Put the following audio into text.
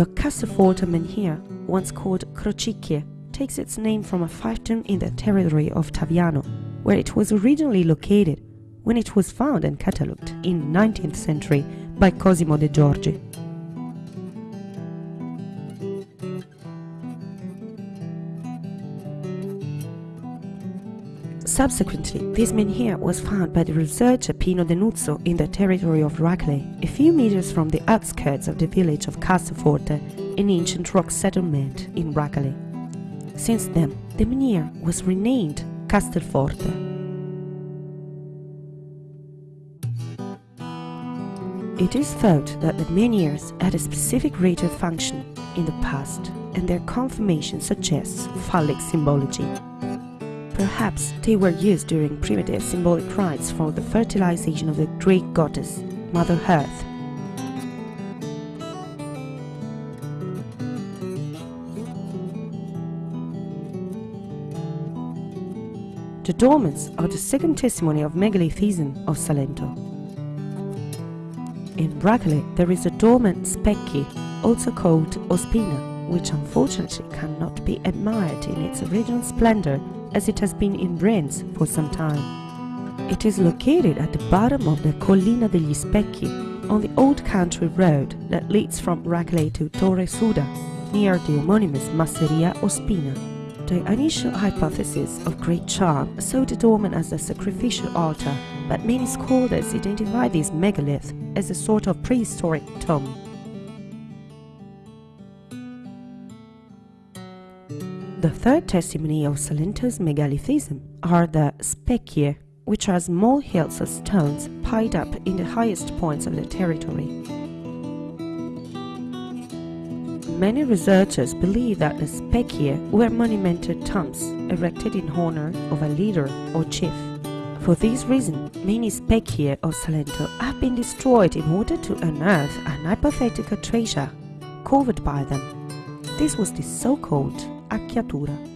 The Castelforte menhir, once called Crocicchie, takes its name from a fiefdom in the territory of Taviano, where it was originally located when it was found and catalogued in 19th century by Cosimo de' Giorgi. Subsequently, this menhir was found by the researcher Pino Denuzzo in the territory of Racale, a few meters from the outskirts of the village of Castelforte, an ancient rock settlement in Racale. Since then, the menhir was renamed Castelforte. It is thought that the menhirs had a specific ritual function in the past, and their conformation suggests phallic symbology. Perhaps they were used during primitive symbolic rites for the fertilization of the Greek goddess, Mother Earth. The dolmens are the second testimony of megalithism of Salento. In Racale there is a dolmen Specchi, also called Ospina, which unfortunately cannot be admired in its original splendor as it has been in ruins for some time. It is located at the bottom of the Collina degli Specchi, on the old country road that leads from Racale to Torre Suda, near the homonymous Masseria Ospina. The initial hypothesis of great charm saw the as a sacrificial altar, but many scholars identify this megalith as a sort of prehistoric tomb. The third testimony of Salento's megalithism are the specchie, which are small hills of stones piled up in the highest points of the territory. Many researchers believe that the specchie were monumental tombs erected in honor of a leader or chief. For this reason, many specchie of Salento have been destroyed in order to unearth an hypothetical treasure covered by them. This was the so-called acchiatura.